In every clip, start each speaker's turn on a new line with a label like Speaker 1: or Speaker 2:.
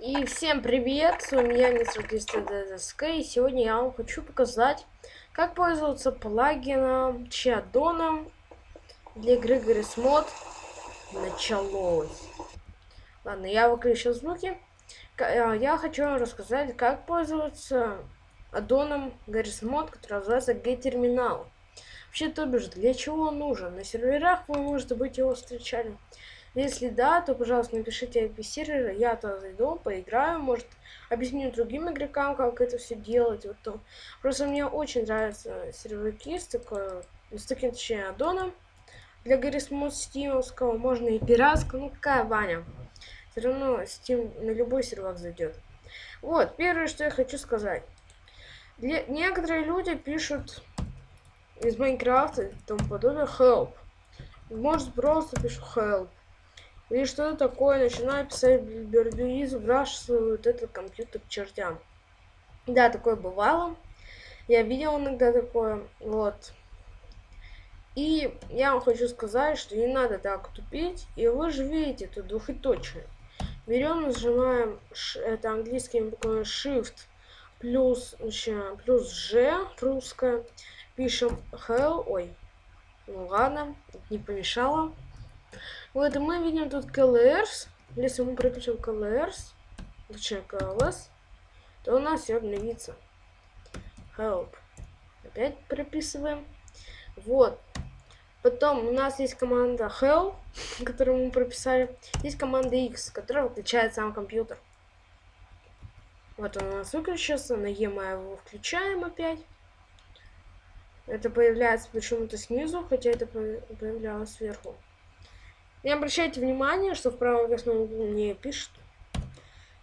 Speaker 1: И всем привет, с вами я, мистер ДСК, и сегодня я вам хочу показать, как пользоваться плагином Чадоном для игры Гаррис Мод. Началось. Ладно, я выключил звуки. Э, я хочу вам рассказать, как пользоваться аддоном Гаррис Мод, который называется G-терминал. Вообще, то бишь, для чего он нужен? На серверах вы, может быть, его встречали. Если да, то, пожалуйста, напишите IP сервера, я туда зайду, поиграю, может, объясню другим игрокам, как это все делать. Вот то. Просто мне очень нравятся серваки с, такой, с таким, точнее, аддоном. Для Гаррисмод стимовского можно и пиратского, ну какая Ваня. Все равно Steam на любой сервак зайдет. Вот, первое, что я хочу сказать. Для... Некоторые люди пишут из Майнкрафта и тому подобное help. Может просто пишу help. И что такое? Начинаю писать бердуи, сбрасывают этот компьютер к чертям. Да, такое бывало. Я видел иногда такое. Вот. И я вам хочу сказать, что не надо так тупить. И вы же видите, тут двухэточие. Берем, нажимаем, это английским буквами Shift плюс, плюс G русская. Пишем hell, ой, ну ладно, не помешало. Вот, мы видим тут colors. Если мы пропишем colors, точнее colors, то у нас все обновится. Help. Опять прописываем. Вот. Потом у нас есть команда help, которую мы прописали. Есть команда x, которая выключает сам компьютер. Вот он у нас выключился. На E мы его включаем опять. Это появляется почему-то снизу, хотя это появлялось сверху. Не обращайте внимания, что в правом верхнем углу не пишет.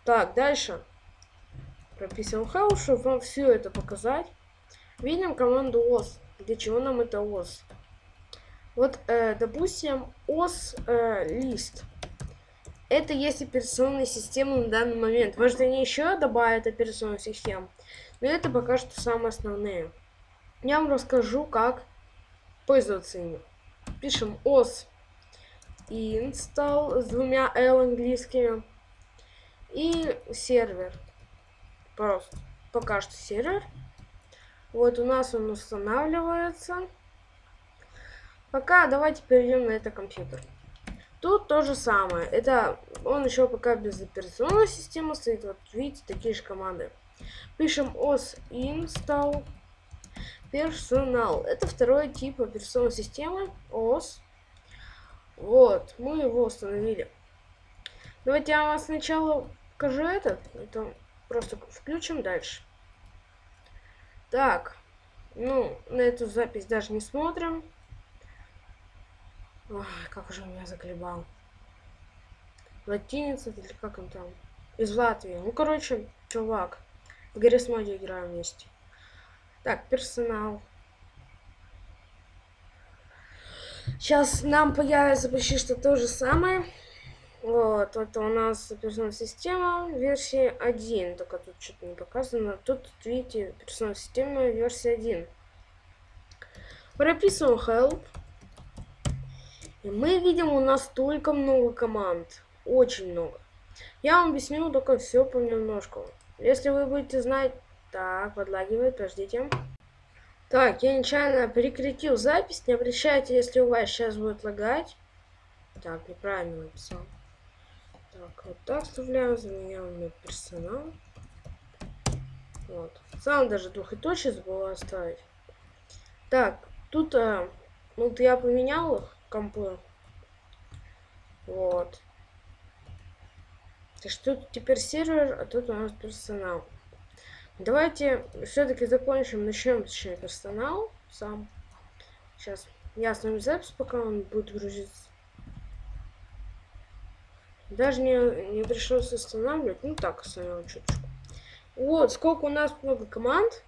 Speaker 1: Так, дальше. Прописываем house, чтобы вам все это показать. Видим команду os. Для чего нам это os? Вот, э, допустим, os э, лист. Это есть операционная система на данный момент. Может, они еще добавят операционную систему. Но это пока что самые основные. Я вам расскажу, как пользоваться ими. Пишем os install с двумя L английскими. И сервер. Просто. Пока что сервер. Вот у нас он устанавливается. Пока давайте перейдем на это компьютер. Тут то же самое. Это он еще пока без операционной системы стоит. Вот видите, такие же команды. Пишем os install персонал. Это второй тип операционной системы. os вот, мы его установили. Давайте я вам сначала покажу этот. Это просто включим дальше. Так, ну, на эту запись даже не смотрим. Ой, как уже меня заколебал. Латиница или как он там? Из Латвии. Ну, короче, чувак. В Гаррисмоде играем вместе. Так, персонал. Сейчас нам появится почти что то же самое. Вот, это у нас операционная система версии 1, только тут что-то не показано. Тут, видите, операционная система версии 1. Прописываем help. И мы видим, у нас только много команд. Очень много. Я вам объясню только все понемножку. Если вы будете знать... Так, подлагивает, подождите. Так, я нечаянно прекратил запись. Не обращайте, если у вас сейчас будет лагать. Так, неправильно написал. Так, вот так вставляем, заменяем на персонал. Вот. Сам даже двухэточие забыл оставить. Так, тут а, вот я поменял их, компы. Вот. Так что тут теперь сервер, а тут у нас персонал. Давайте все-таки закончим, начнем точнее персонал сам. Сейчас я остановлю запись, пока он будет грузиться. Даже не, не пришлось останавливать, ну так остановил чуточку. Вот, сколько у нас много команд.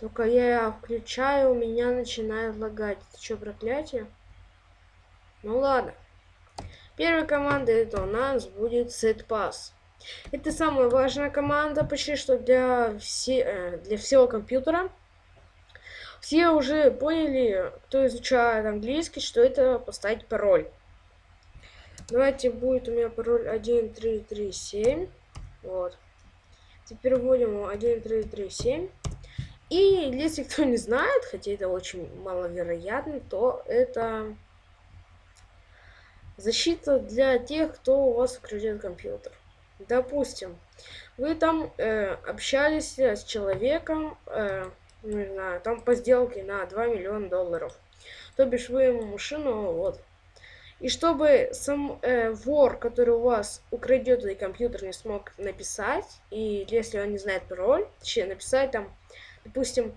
Speaker 1: Только я включаю, у меня начинает лагать. Это что, проклятие? Ну ладно. Первая команда это у нас будет setpass. Это самая важная команда почти что для, все, э, для всего компьютера. Все уже поняли, кто изучает английский, что это поставить пароль. Давайте будет у меня пароль 1337. Вот. Теперь вводим 1337. И если кто не знает, хотя это очень маловероятно, то это защита для тех, кто у вас украдет компьютер. Допустим, вы там э, общались с человеком, э, не знаю, там по сделке на 2 миллиона долларов. То бишь вы ему машину, вот. И чтобы сам э, вор, который у вас украдет этот компьютер, не смог написать, и если он не знает пароль, точнее написать там, допустим,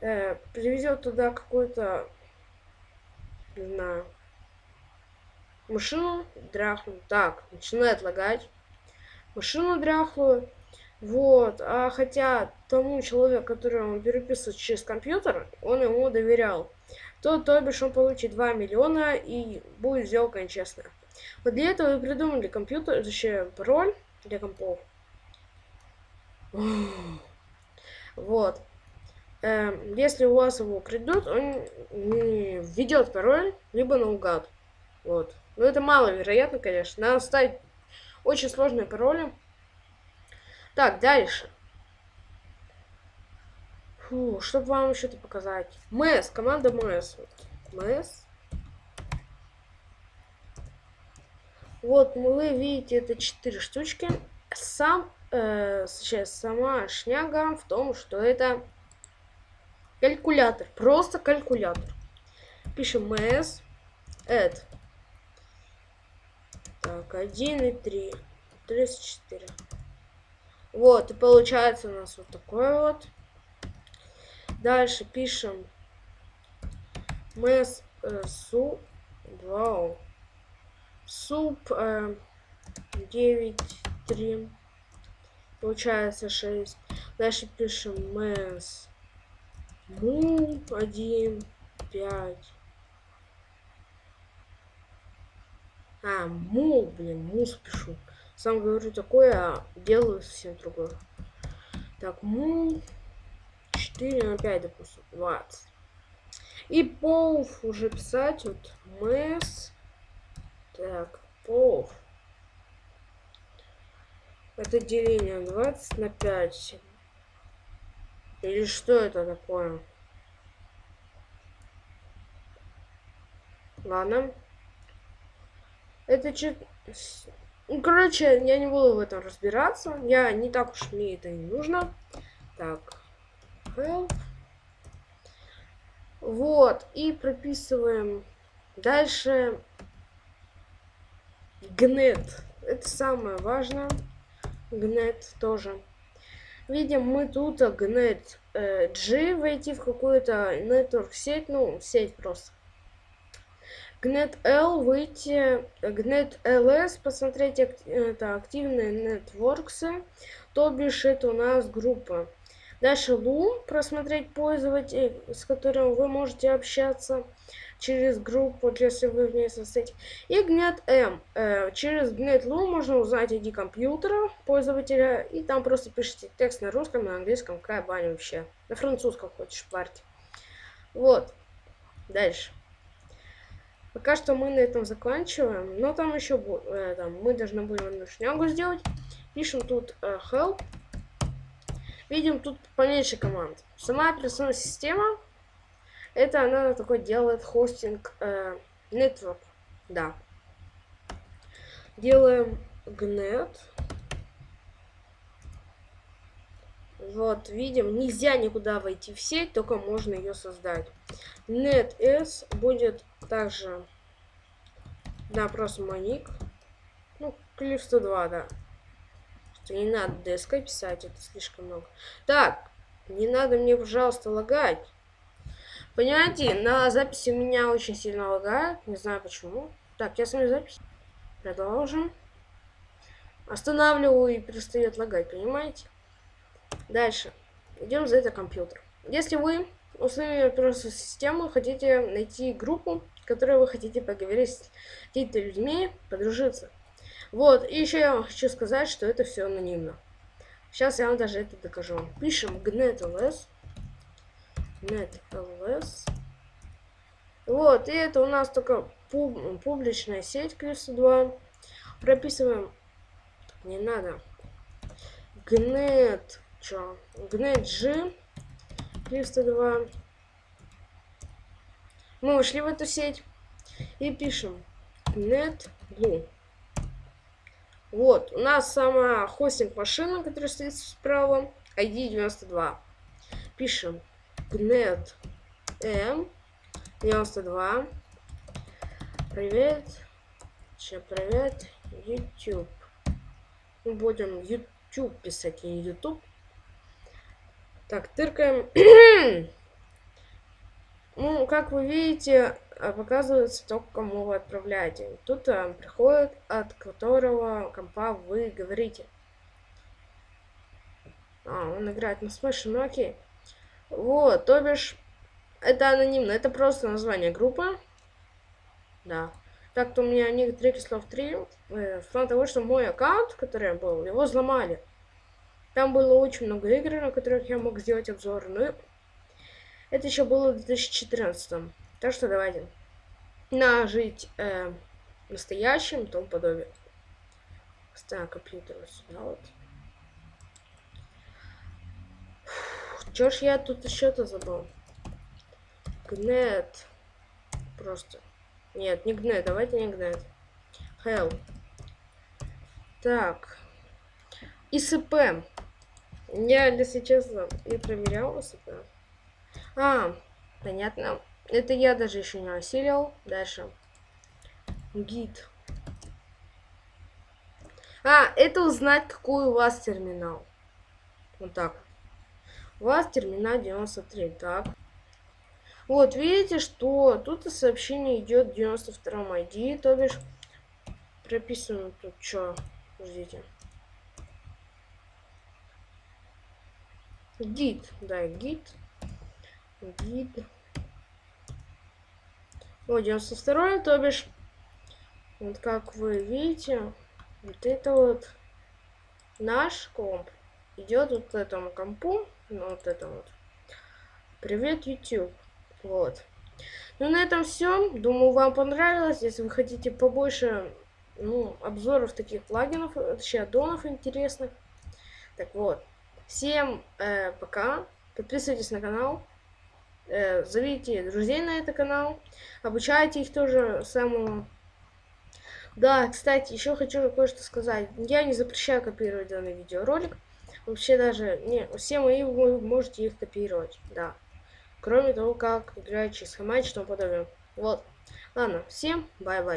Speaker 1: э, привезет туда какую-то, не знаю, машину дряхлую. Так, начинает лагать. Машину дряхлую. Вот, а хотя тому человеку, который он переписывает через компьютер, он ему доверял, то, то бишь он получит 2 миллиона и будет сделка нечестная. Вот для этого и придумали компьютер, точнее, пароль для компов. Вот. Эм, если у вас его украдут, он введет пароль, либо наугад. Вот. Но это маловероятно, конечно. Надо ставить очень сложные пароли. Так, дальше. Фу, чтобы вам что-то показать. МС, команда МС. МС. Вот, вы видите, это четыре штучки. Сам, э, сейчас сама шняга в том, что это калькулятор. Просто калькулятор. Пишем МС. Add. Так, 1 и 3. 34. Вот, и получается у нас вот такой вот. Дальше пишем мэс э, суп. Вау. Суп э, 9, 3. Получается 6. Дальше пишем мэс му 1, 5. А, му, блин, мус пишу. Сам говорю такое, а делаю совсем другое. Так, му 4 на 5, допустим, 20. И пол уже писать, вот, мэс. Так, пол. Это деление 20 на 5. Или что это такое? Ладно. Это че... Короче, я не буду в этом разбираться. Я не так уж мне это не нужно. Так. Help. Вот. И прописываем дальше гнет. Это самое важное. Гнет тоже. Видим, мы тут гнет э, G войти в какую-то network сеть, ну, сеть просто. Gnet L выйти, Gnet LS посмотреть это активные нетворксы, то бишь это у нас группа. Дальше Loom просмотреть пользователей, с которым вы можете общаться через группу, если вы в ней состоите. И Gnet M. Э, через Gnet Loom можно узнать ID компьютера пользователя, и там просто пишите текст на русском, на английском, какая баня вообще. На французском хочешь парти. Вот. Дальше. Пока что мы на этом заканчиваем. Но там еще э, там, мы должны будем одну шнягу сделать. Пишем тут э, help. Видим тут поменьше команд. Сама операционная система. Это она такой делает хостинг э, network. Да. Делаем gnet. Вот, видим, нельзя никуда войти в сеть, только можно ее создать. NetS будет также, да, просто маник. Ну, клиф 102, да. Что не надо DSK писать, это слишком много. Так, не надо мне, пожалуйста, лагать. Понимаете, на записи меня очень сильно лагает, не знаю почему. Так, я смотрю запись. Продолжим. Останавливаю и перестает лагать, понимаете? Дальше. Идем за это компьютер. Если вы условия операционной системы хотите найти группу, которой вы хотите поговорить с какими-то людьми, подружиться. Вот, и еще я хочу сказать, что это все анонимно. Сейчас я вам даже это докажу. Пишем gnetls. gnetls. Вот, и это у нас только пуб публичная сеть Криста 2. Прописываем. Не надо. Гнет. Чё? Гнет G. Криста 2. Мы вошли в эту сеть и пишем net blue. Вот, у нас сама хостинг машина, которая стоит справа, ID 92. Пишем gnet m 92. Привет. Че, привет, YouTube. Мы будем YouTube писать, не YouTube. Так, тыркаем. Ну, как вы видите, а, показывается только кому вы отправляете. Тут а, приходит, от которого компа вы говорите. А, он играет на смыше, ну окей. Вот, то бишь, это анонимно, это просто название группы. Да. Так-то у меня некоторые кислов 3, э, в плане того, что мой аккаунт, который был, его взломали. Там было очень много игр, на которых я мог сделать обзор. Ну, это еще было в 2014. Так что давайте нажить э, настоящим и тому подобие. Ставим компьютер вот сюда вот. Чё ж я тут еще-то забыл? Гнет. Просто. Нет, не гнет, давайте не гнет. Hell. Так. ИСП. Я, если честно, не проверял ИСП. А, понятно. Это я даже еще не осилил. Дальше. Гид. А, это узнать, какой у вас терминал. Вот так. У вас терминал 93. Так. Вот, видите, что тут сообщение идет 92 ID, то бишь прописано тут что. Ждите. Гид, да, гид. Гид. Вот 92 то бишь, вот как вы видите, вот это вот наш комп идет вот этому компу, ну вот это вот. Привет, YouTube. Вот. Ну, на этом все. Думаю, вам понравилось. Если вы хотите побольше ну, обзоров таких плагинов, точнее, аддонов интересных. Так вот. Всем э, пока. Подписывайтесь на канал. Э, зовите друзей на этот канал, обучайте их тоже самому. Да, кстати, еще хочу кое-что сказать. Я не запрещаю копировать данный видеоролик. Вообще даже, не, все мои вы можете их копировать, да. Кроме того, как играть через хамач и тому подобное. Вот. Ладно, всем bye-bye.